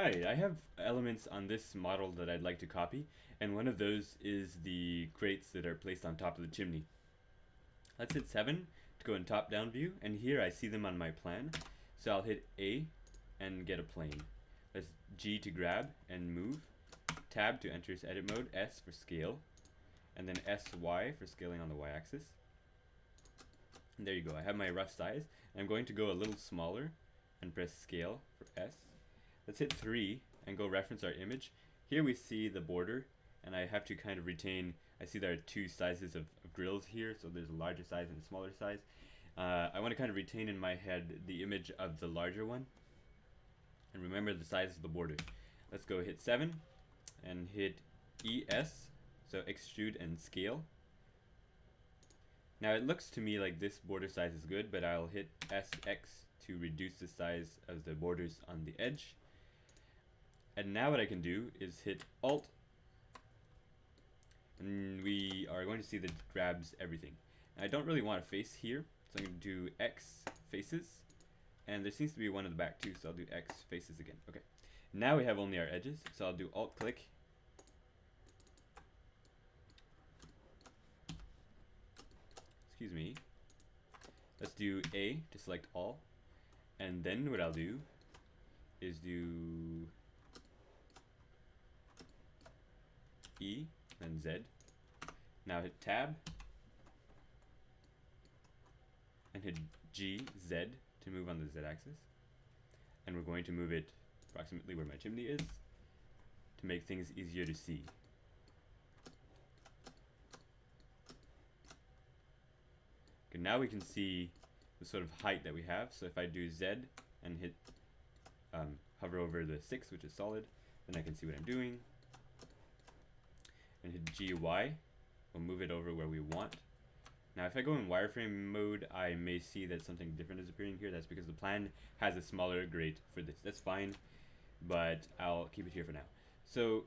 Hi, I have elements on this model that I'd like to copy, and one of those is the crates that are placed on top of the chimney. Let's hit 7 to go in top-down view, and here I see them on my plan. So I'll hit A and get a plane. Let's G to grab and move, Tab to enter edit mode, S for scale, and then SY for scaling on the Y-axis. There you go, I have my rough size. I'm going to go a little smaller and press scale for S Let's hit 3 and go reference our image. Here we see the border and I have to kind of retain, I see there are two sizes of, of grills here, so there's a larger size and a smaller size. Uh, I want to kind of retain in my head the image of the larger one and remember the size of the border. Let's go hit 7 and hit ES, so extrude and scale. Now it looks to me like this border size is good, but I'll hit SX to reduce the size of the borders on the edge. And now what I can do is hit Alt, and we are going to see that it grabs everything. And I don't really want a face here, so I'm going to do X faces, and there seems to be one in the back too, so I'll do X faces again. Okay, now we have only our edges, so I'll do Alt click. Excuse me. Let's do A to select all, and then what I'll do is do E, then Z. Now hit Tab, and hit G, Z to move on the Z axis. And we're going to move it approximately where my chimney is to make things easier to see. Okay, now we can see the sort of height that we have. So if I do Z and hit um, hover over the 6, which is solid, then I can see what I'm doing and hit GY. We'll move it over where we want. Now if I go in wireframe mode, I may see that something different is appearing here. That's because the plan has a smaller grate for this. That's fine, but I'll keep it here for now. So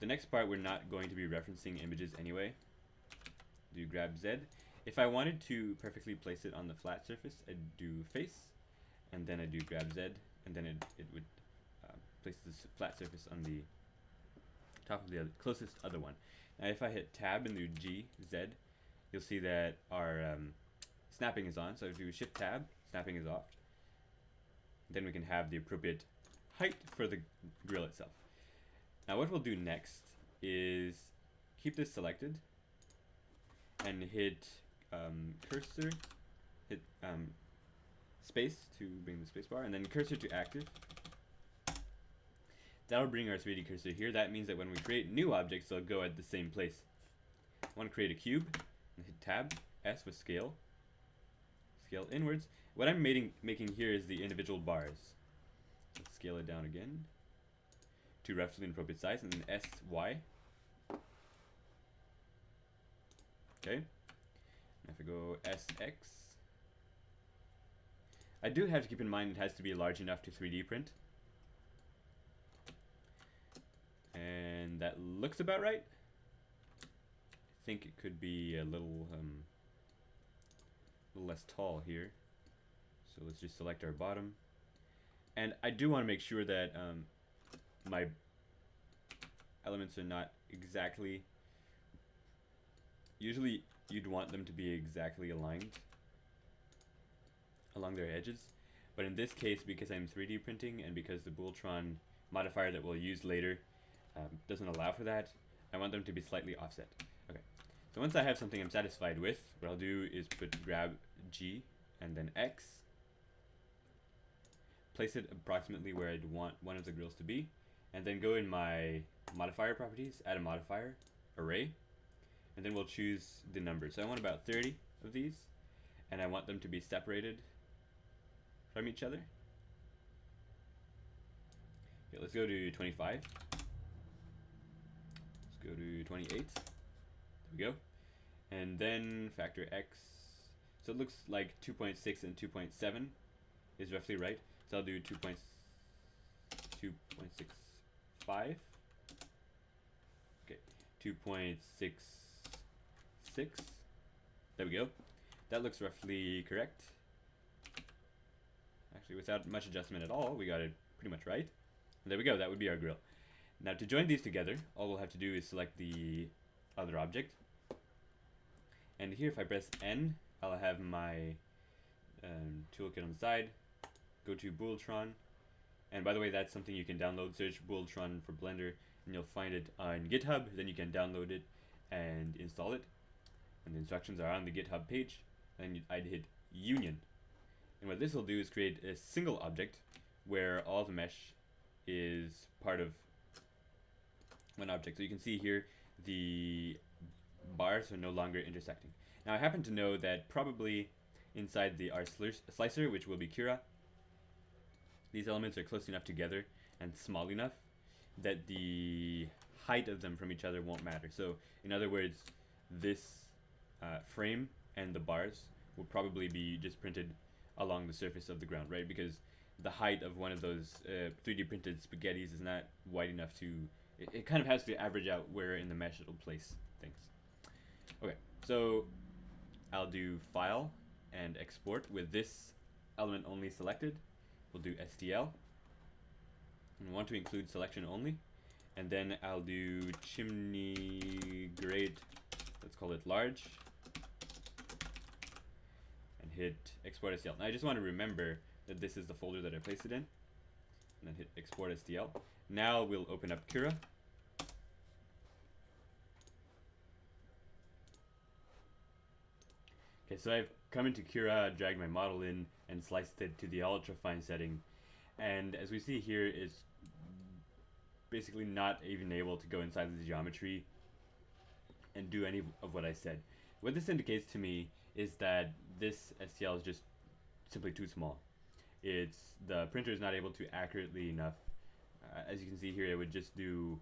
the next part, we're not going to be referencing images anyway. Do grab Z. If I wanted to perfectly place it on the flat surface, I'd do face, and then I do grab Z, and then it, it would uh, place the flat surface on the top of the other, closest other one. Now if I hit tab and do G, Z, you'll see that our um, snapping is on. So if we shift tab, snapping is off. Then we can have the appropriate height for the grill itself. Now what we'll do next is keep this selected and hit um, cursor, hit um, space to bring the spacebar, and then cursor to active. That'll bring our 3D cursor here. That means that when we create new objects, they'll go at the same place. I want to create a cube, and hit tab, S with scale, scale inwards. What I'm making, making here is the individual bars. Let's scale it down again to roughly an appropriate size, and then S, Y. Okay. If I go SX, I do have to keep in mind it has to be large enough to 3D print. That looks about right. I think it could be a little, um, a little less tall here. So let's just select our bottom. And I do want to make sure that um, my elements are not exactly... Usually you'd want them to be exactly aligned along their edges. But in this case, because I'm 3D printing and because the Booltron modifier that we'll use later um, doesn't allow for that. I want them to be slightly offset. Okay, so once I have something I'm satisfied with, what I'll do is put grab G and then X, place it approximately where I'd want one of the grills to be, and then go in my modifier properties, add a modifier, array, and then we'll choose the number. So I want about 30 of these, and I want them to be separated from each other. Okay, let's go to 25 go to 28. There we go. And then factor x. So it looks like 2.6 and 2.7 is roughly right. So I'll do 2.2.65. Okay, 2.66. There we go. That looks roughly correct. Actually, without much adjustment at all, we got it pretty much right. There we go, that would be our grill. Now to join these together, all we'll have to do is select the other object. And here if I press N, I'll have my um, toolkit on the side, go to Booltron, and by the way that's something you can download, search Booltron for Blender, and you'll find it on GitHub, then you can download it and install it. And the instructions are on the GitHub page, and I'd hit Union. And what this will do is create a single object where all the mesh is part of one object. So you can see here the bars are no longer intersecting. Now I happen to know that probably inside the R slicer, which will be Cura, these elements are close enough together and small enough that the height of them from each other won't matter. So in other words, this uh, frame and the bars will probably be just printed along the surface of the ground, right? Because the height of one of those uh, 3D printed spaghettis is not wide enough to. It, it, kind of has to average out where in the mesh it'll place things. Okay, so I'll do File and Export with this element only selected. We'll do STL. And want to include selection only. And then I'll do chimney grade, let's call it large. And hit export STL. Now I just want to remember that this is the folder that I placed it in. And then hit export STL. Now we'll open up Cura. Okay, so I've come into Cura, dragged my model in, and sliced it to the ultra fine setting. And as we see here, it's basically not even able to go inside the geometry and do any of what I said. What this indicates to me is that this STL is just simply too small it's the printer is not able to accurately enough. Uh, as you can see here, it would just do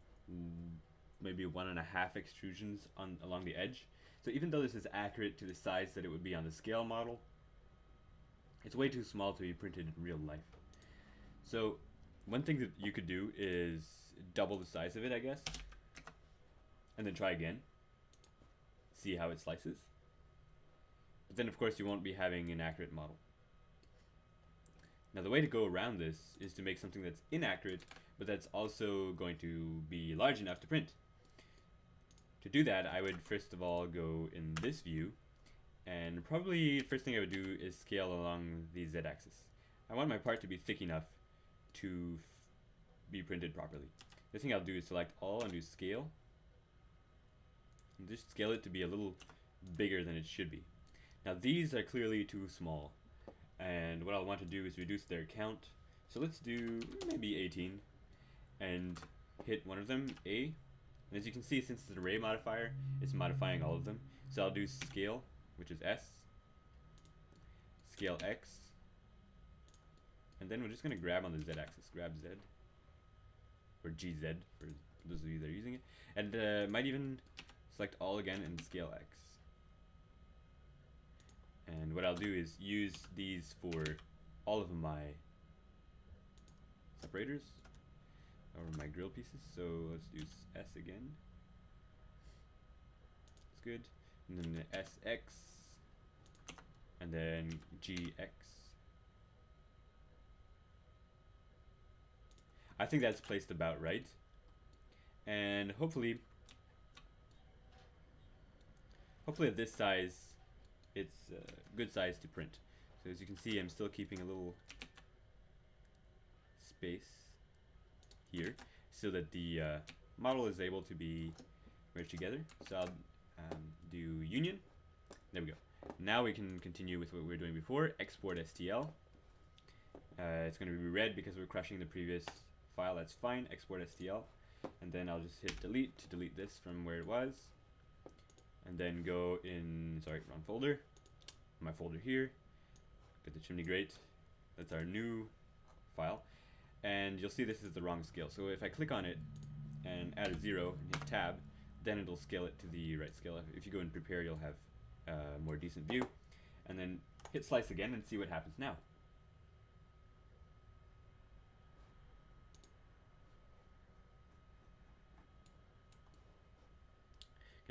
maybe one and a half extrusions on along the edge. So even though this is accurate to the size that it would be on the scale model, it's way too small to be printed in real life. So one thing that you could do is double the size of it, I guess, and then try again. See how it slices. But then of course you won't be having an accurate model. Now the way to go around this is to make something that's inaccurate, but that's also going to be large enough to print. To do that, I would first of all go in this view, and probably first thing I would do is scale along the z-axis. I want my part to be thick enough to be printed properly. The thing I'll do is select all and do scale, and just scale it to be a little bigger than it should be. Now these are clearly too small. And what I'll want to do is reduce their count. So let's do maybe 18 and hit one of them, A. And as you can see, since it's an array modifier, it's modifying all of them. So I'll do scale, which is S, scale X, and then we're just going to grab on the Z axis. Grab Z, or GZ for those of you that are using it. And uh, might even select all again and scale X. And what I'll do is use these for all of my separators or my grill pieces. So let's do S again. That's good. And then the SX and then GX. I think that's placed about right. And hopefully, hopefully at this size, it's a good size to print. So as you can see, I'm still keeping a little space here so that the uh, model is able to be merged together. So I'll um, do union. There we go. Now we can continue with what we were doing before. Export STL. Uh, it's going to be red because we're crushing the previous file. That's fine. Export STL. And then I'll just hit delete to delete this from where it was then go in, sorry, wrong folder, my folder here, get the chimney grate, that's our new file, and you'll see this is the wrong scale. So if I click on it and add a zero and hit tab, then it'll scale it to the right scale. If you go and prepare, you'll have a more decent view. And then hit slice again and see what happens now.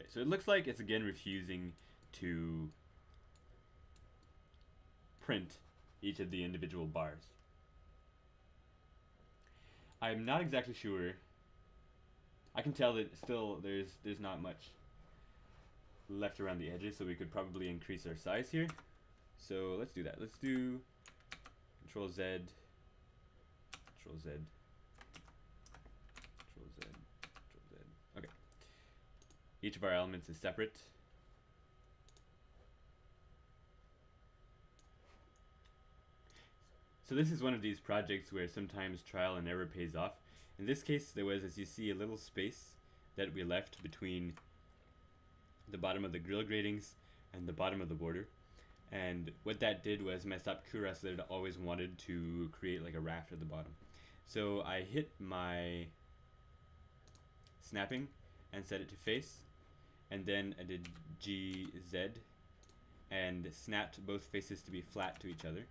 Okay, so it looks like it's again refusing to print each of the individual bars. I'm not exactly sure. I can tell that still there's there's not much left around the edges, so we could probably increase our size here. So let's do that. Let's do Control Z, Control Z, Control Z, Control Z. Okay. Each of our elements is separate. So this is one of these projects where sometimes trial and error pays off. In this case, there was, as you see, a little space that we left between the bottom of the grill gratings and the bottom of the border. And what that did was mess up Cura so that it always wanted to create like a raft at the bottom. So I hit my snapping and set it to face. And then I did GZ and snapped both faces to be flat to each other.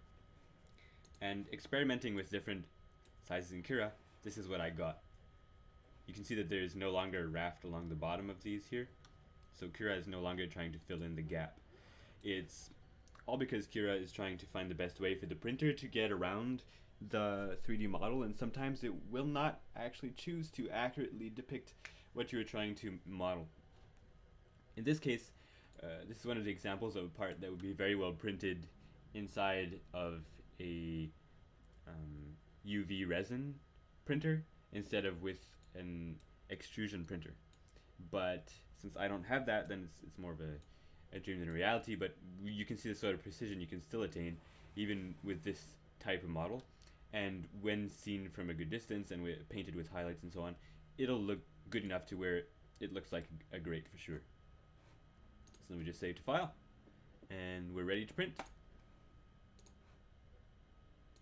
And experimenting with different sizes in Cura, this is what I got. You can see that there is no longer a raft along the bottom of these here. So Cura is no longer trying to fill in the gap. It's all because Cura is trying to find the best way for the printer to get around the 3D model and sometimes it will not actually choose to accurately depict what you are trying to model. In this case, uh, this is one of the examples of a part that would be very well printed inside of a um, UV resin printer instead of with an extrusion printer. But since I don't have that, then it's, it's more of a, a dream than a reality. But you can see the sort of precision you can still attain even with this type of model. And when seen from a good distance and painted with highlights and so on, it'll look good enough to where it looks like a grate for sure. So me just save to file, and we're ready to print.